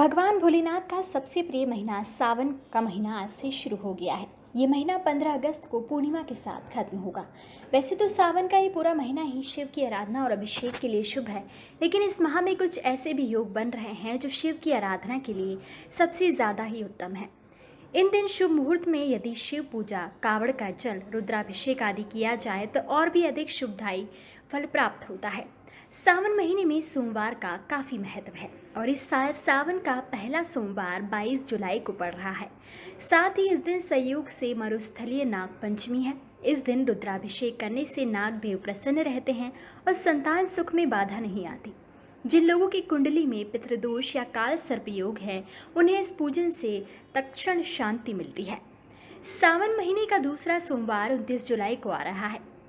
भगवान भोलेनाथ का सबसे प्रिय महीना सावन का महीना आज से शुरू हो गया है। ये महीना 15 अगस्त को पूर्णिमा के साथ खत्म होगा। वैसे तो सावन का ये पूरा महीना ही शिव की आराधना और अभिषेक के लिए शुभ है। लेकिन इस माह में कुछ ऐसे भी योग बन रहे हैं जो शिव की आराधना के लिए सबसे ज़्यादा ही उत्तम है। इन दिन शुभ मुहूर्त में यदि शिव पूजा, कावड़ का जल, रुद्राभिषेक आदि किया जाए तो और भी अधिक शुभदायी फल प्राप्त होता है। सावन महीने में सोमवार का काफ़ी महत्व है और इस साल सावन का पहला सोमवार 22 जुलाई को पड़ रहा है। साथ ही इस दिन संयोग से मरुस्थलीय नाग पंचमी है। इस दिन रुद्राभिषेक करने से नाग देव प्रसन्न रहते हैं और संतान सुख में बाधा नहीं आती। जिन लोगों की कुंडली में पितृदोष या काल सर्पयोग है, उन्हें इस पूजन से तक्षण शांति मिलती है। सावन महीने का दूसरा सोमवार उनतीस जुलाई को आ रहा है।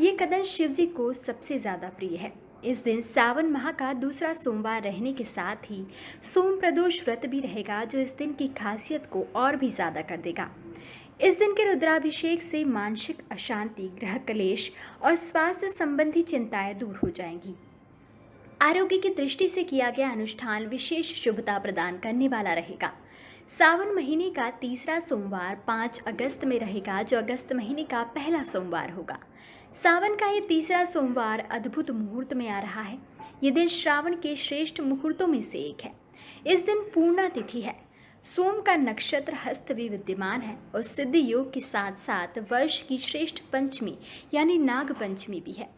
ये कदम शिव जी को सबसे ज़्यादा प्रिय है। इस दिन सावन माह का दूसरा सोमवार रहने के साथ ही सोम प्रदोष व्रत भी रहेगा, जो इस दिन की खासियत को और भी ज़्यादा कर देगा। इस दिन के रुद्राभिषेक से मानसिक अशांति, ग्रह कलेश और स्वास्थ्य संबंधी चिंताएँ दूर हो जाएँगी। आरोग्य की दृष्टि से किया गया अनुष्ठान विशेष शुभता प्रदान करने वाला रहेगा। सावन महीने का तीसरा सोमवार पाँच अगस्त में रहेगा, जो अगस्त महीने का पहला सोमवार होगा। सावन का ये तीसरा सोमवार अद्भुत मुहूर्त में आ रहा है। ये दिन श्रावण के श्रेष्ठ मुहूर्तों में से एक है। इस दिन पूर्णा तिथि है। सोम का नक्षत्र हस्त भी विद्यमान है और सिद्ध योग के साथ साथ वर्ष की श्रेष्ठ पंचमी, यानी नाग पंचमी भी है।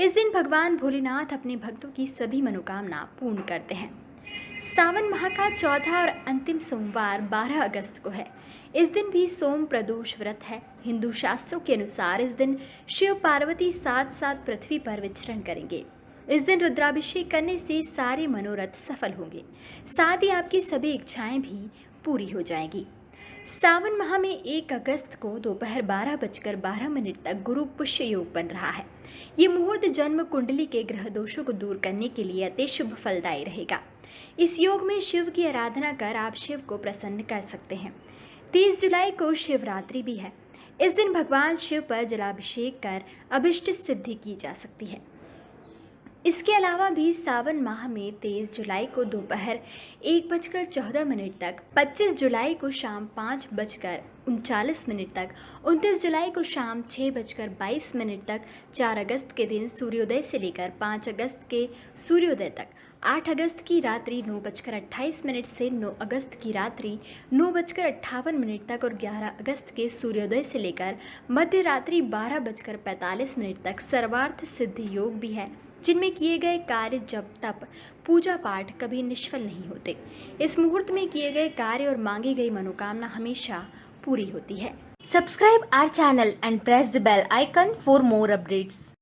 इस दिन भगवान भोलेनाथ अपने भक्तों की सभी मनोकामना पूर्ण करते हैं। सावन माह का चौथा और अंतिम सोमवार 12 अगस्त को है। इस दिन भी सोम प्रदोष व्रत है। हिंदू शास्त्रों के अनुसार इस दिन शिव पार्वती साथ साथ पृथ्वी पर विचरण करेंगे। इस दिन रुद्राभिषेक करने से सारे मनोरथ सफल होंगे। साथ ही आपकी सभी इच्छाएँ भी पूरी हो जाएँगी। सावन माह में एक अगस्त को दोपहर बारह बजकर बारह मिनट तक गुरु पुष्य योग बन रहा है। ये मुहूर्त जन्म कुंडली के ग्रह दोषों को दूर करने के लिए अति शुभ फलदायी रहेगा। इस योग में शिव की आराधना कर आप शिव को प्रसन्न कर सकते हैं। तीस जुलाई को शिवरात्रि भी है। इस दिन भगवान शिव पर जलाभिषेक कर अभिष्ट सिद्धि की जा सकती है। इसके अलावा भी सावन माह में तेईस जुलाई को दोपहर एक बजकर चौदह मिनट तक, पच्चीस जुलाई को शाम पाँच बजकर उनचालीस मिनट तक, उनतीस जुलाई को शाम छः बजकर बाईस मिनट तक, चार अगस्त के दिन सूर्योदय से लेकर पाँच अगस्त के सूर्योदय तक, आठ अगस्त की रात्रि नौ बजकर अट्ठाईस मिनट से नौ अगस्त की रात्रि नौ बजकर अट्ठावन मिनट तक और ग्यारह अगस्त के सूर्योदय से लेकर मध्य रात्रि बारह बजकर पैंतालीस मिनट तक, सर्वार्थ सिद्धि योग भी है। जिनमें किए गए कार्य जब तप पूजा पाठ कभी निष्फल नहीं होते। इस मुहूर्त में किए गए कार्य और मांगी गई मनोकामना हमेशा पूरी होती है। Subscribe our channel and press the bell icon for more updates